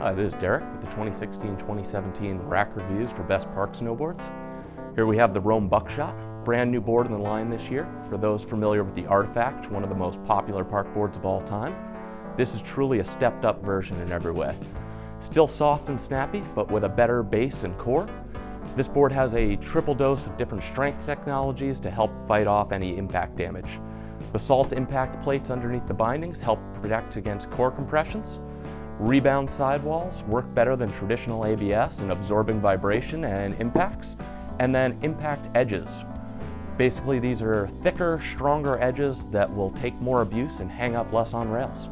Hi, this is Derek with the 2016-2017 Rack Reviews for Best Park Snowboards. Here we have the Rome Buckshot, brand new board in the line this year. For those familiar with the Artifact, one of the most popular park boards of all time, this is truly a stepped up version in every way. Still soft and snappy, but with a better base and core. This board has a triple dose of different strength technologies to help fight off any impact damage. Basalt impact plates underneath the bindings help protect against core compressions. Rebound sidewalls work better than traditional ABS in absorbing vibration and impacts. And then impact edges. Basically, these are thicker, stronger edges that will take more abuse and hang up less on rails.